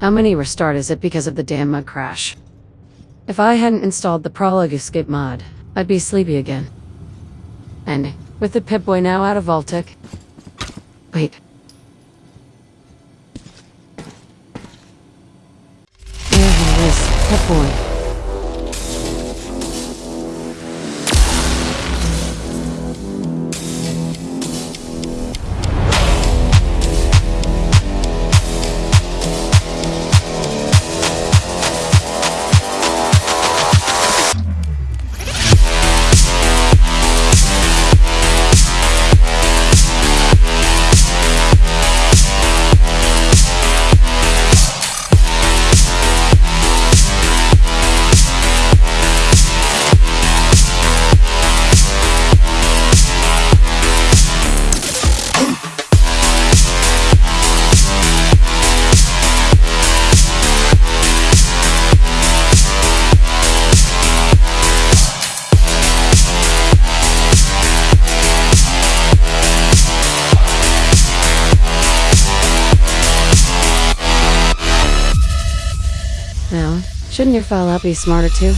How many restart is it because of the damn mud crash? If I hadn't installed the Prologue Escape mod, I'd be sleepy again. And with the Pip-Boy now out of Vault-Tec... Wait. There he is, Pip-Boy. Now, shouldn't your Fallout be smarter too?